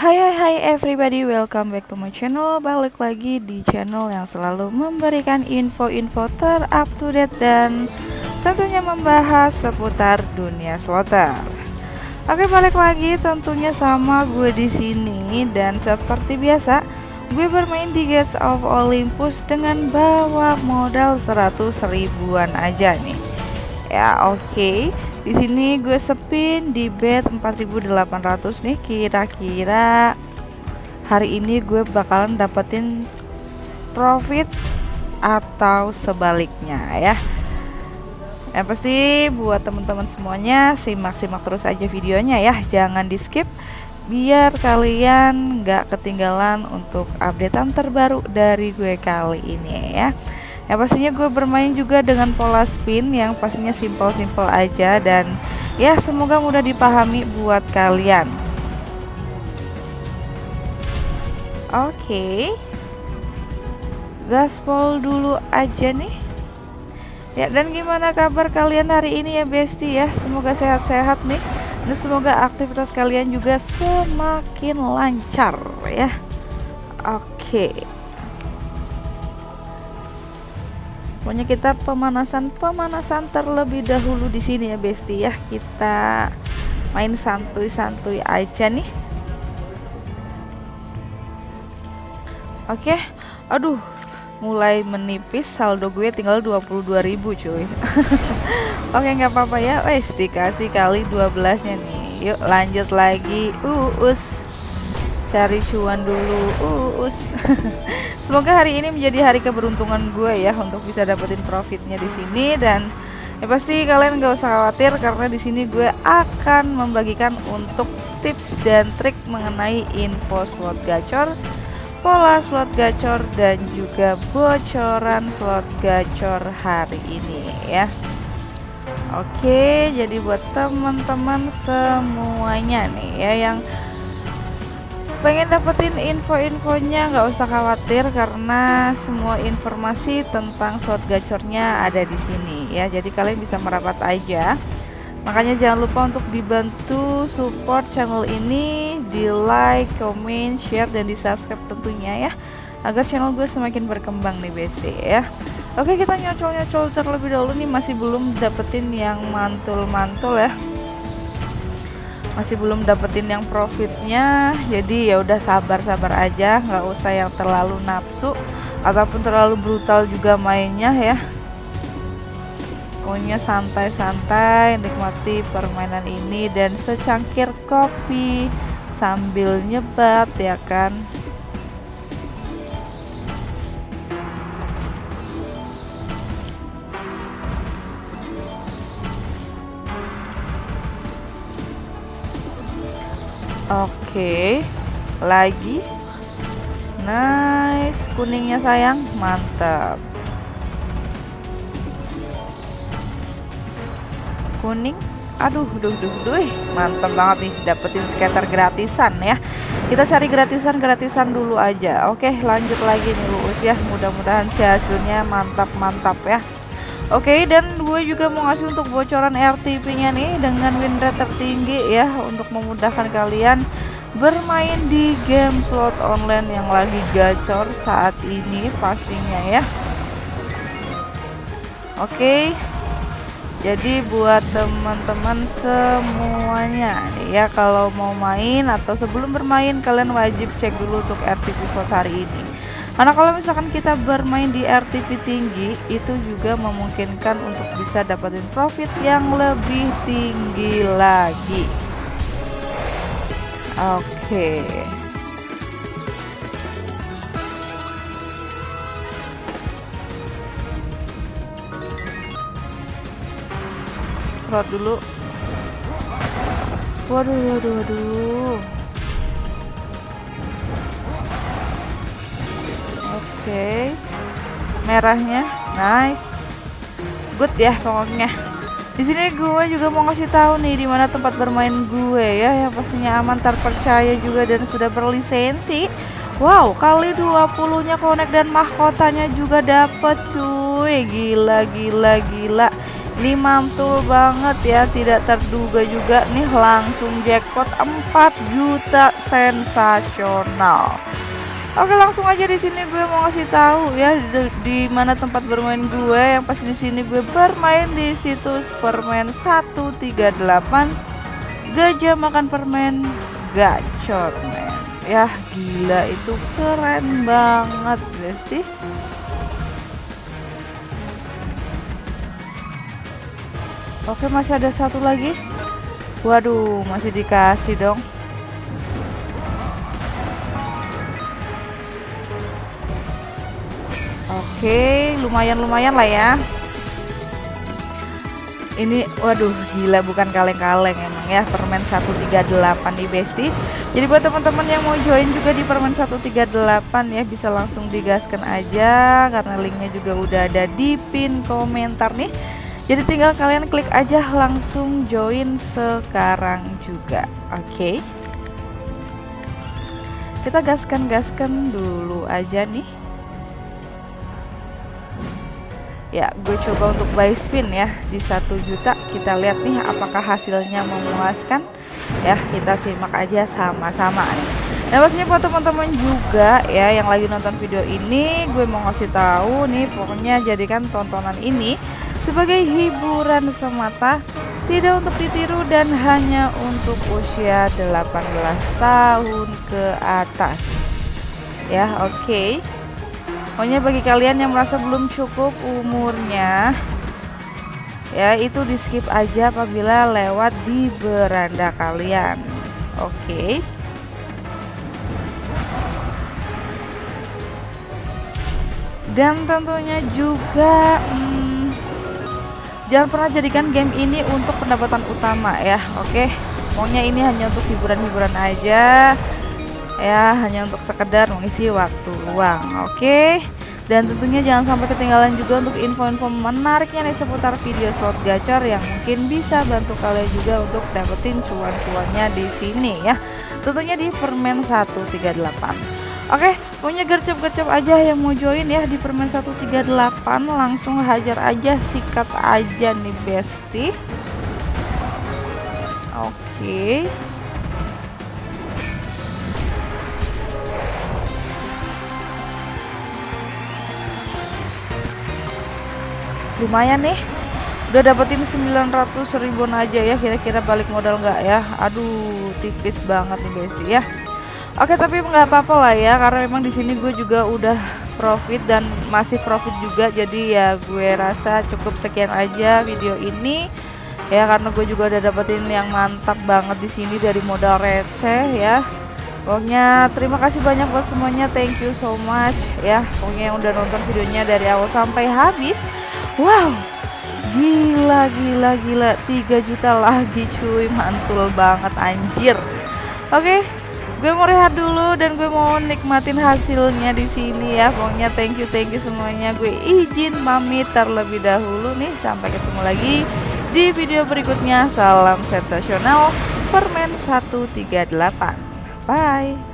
Hai hai hai everybody, welcome back to my channel. Balik lagi di channel yang selalu memberikan info-info ter-up to date Dan tentunya membahas seputar dunia slotter Oke balik lagi tentunya sama gue di sini Dan seperti biasa gue bermain di Gates of Olympus dengan bawa modal 100 ribuan aja nih. Ya oke. okay di sini gue sepin di bed 4800 nih kira-kira hari ini gue bakalan dapetin profit atau sebaliknya ya. Yang pasti buat teman-teman semuanya simak-simak terus aja videonya ya. Jangan di skip biar kalian nggak ketinggalan untuk updatean terbaru dari gue kali ini ya ya pastinya gue bermain juga dengan pola spin yang pastinya simpel-simpel aja dan ya semoga mudah dipahami buat kalian. Oke. Okay. gaspol dulu aja nih. Ya dan gimana kabar kalian hari ini ya besti ya? Semoga sehat-sehat nih. Dan semoga aktivitas kalian juga semakin lancar ya. Oke. okay. Pokoknya kita pemanasan-pemanasan terlebih dahulu di sini ya Besti ya. Kita main santuy-santuy aja nih. Oke. Aduh, mulai menipis saldo gue tinggal 22.000 cuy. Oke, nggak apa-apa ya. Wes dikasih kali 12-nya nih. Yuk lanjut lagi. Uus cari cuan dulu. Us. Semoga hari ini menjadi hari keberuntungan gue ya untuk bisa dapetin profitnya di sini. Dan ya pasti kalian gak usah khawatir karena di sini gue akan membagikan untuk tips dan trik mengenai info slot gacor pola slot gacor dan juga bocoran slot gacor hari ini ya. Oke jadi buat teman-teman semuanya nih ya yang pengen dapetin info-infonya nggak usah khawatir karena semua informasi tentang slot gacornya ada di sini ya. Jadi kalian bisa merapat aja. Makanya jangan lupa untuk dibantu support channel ini di like, comment, share dan di subscribe tentunya ya. Agar channel gue semakin berkembang nih BSD ya. Oke kita nyocol-nyocol terlebih dahulu nih. Masih belum dapetin yang mantul-mantul ya masih belum dapetin yang profitnya jadi ya udah sabar-sabar aja nggak usah yang terlalu nafsu ataupun terlalu brutal juga mainnya ya. Pokoknya santai-santai nikmati permainan ini dan secangkir kopi sambil nyebat ya kan Oke, lagi. Nice, kuningnya sayang, mantap. Kuning, aduh, duh, duh, duh, mantap banget nih, dapetin skater gratisan ya. Kita cari gratisan-gratisan dulu aja. Oke, lanjut lagi nih Luus ya. Mudah-mudahan si hasilnya mantap-mantap ya. Oke okay, dan gue juga mau ngasih untuk bocoran RTP nya nih dengan win rate tertinggi ya untuk memudahkan kalian bermain di game slot online yang lagi gacor saat ini pastinya ya. Oke okay, jadi buat teman-teman semuanya ya kalau mau main atau sebelum bermain kalian wajib cek dulu untuk RTP slot hari ini karena kalau misalkan kita bermain di RTP tinggi itu juga memungkinkan untuk bisa dapetin profit yang lebih tinggi lagi. Oke. Okay. dulu. Waduh waduh waduh okay. merahnya. Nice. Good ya pokoknya. Di sini gue juga mau ngasih tahu nih di mana tempat bermain gue ya yang pastinya aman terpercaya juga dan sudah berlisensi. Wow kali 20 nya connect dan mahkotanya juga dapet cuy. Gila gila gila. Ini mantul banget ya, tidak terduga juga. Nih langsung jackpot 4 juta sensasional. Oke langsung aja di sini gue mau ngasih tahu ya di, di mana tempat bermain gue. Yang pasti di sini gue bermain di situs permen 138 gajah makan permen gacor men. Ya gila itu keren banget besti. Oke masih ada satu lagi? Waduh masih dikasih dong Oke lumayan-lumayan lah ya ini waduh gila bukan kaleng-kaleng emang ya permen 138 nih Besti jadi buat teman-teman yang mau join juga di permen 138 ya bisa langsung digaskan aja karena linknya juga udah ada di pin komentar nih jadi tinggal kalian klik aja langsung join sekarang juga. Oke. Okay. Kita gaskan-gaskan dulu aja nih. Ya, gue coba untuk buy spin ya di satu juta. Kita lihat nih apakah hasilnya memuaskan. Ya, kita simak aja sama-sama Nah, pastinya buat teman-teman juga ya yang lagi nonton video ini, gue mau ngasih tahu nih pokoknya jadikan tontonan ini sebagai hiburan semata, tidak untuk ditiru dan hanya untuk usia 18 tahun ke atas. Ya, oke. Okay. Pokoknya bagi kalian yang merasa belum cukup umurnya, ya itu di skip aja apabila lewat di beranda kalian. Oke. Okay. Dan tentunya juga hmm, Jangan pernah jadikan game ini untuk pendapatan utama ya, oke? Pokoknya ini hanya untuk hiburan-hiburan aja, ya hanya untuk sekedar mengisi waktu luang, oke? Dan tentunya jangan sampai ketinggalan juga untuk info-info menariknya nih seputar video slot gacor yang mungkin bisa bantu kalian juga untuk dapetin cuan-cuannya di sini ya. Tentunya di permen 138. Oke, punya gercep-gercep aja yang mau join ya di permen 138 langsung hajar aja sikat aja nih besti. Oke. Lumayan nih. Udah dapetin 900 ribuan aja ya kira-kira balik modal nggak ya? Aduh, tipis banget nih besti ya. Oke tapi nggak apa-apa lah ya karena memang di sini gue juga udah profit dan masih profit juga jadi ya gue rasa cukup sekian aja video ini ya karena gue juga udah dapetin yang mantap banget di sini dari modal receh ya pokoknya terima kasih banyak buat semuanya thank you so much ya pokoknya yang udah nonton videonya dari awal sampai habis wow. Gila gila gila. 3 juta lagi cuy. Mantul banget anjir. Oke okay, gue mau rehat dulu dan gue mau nikmatin hasilnya di sini ya pokoknya. Thank you thank you semuanya. Gue izin pamit terlebih dahulu nih. Sampai ketemu lagi di video berikutnya. Salam sensasional. Permen 138 bye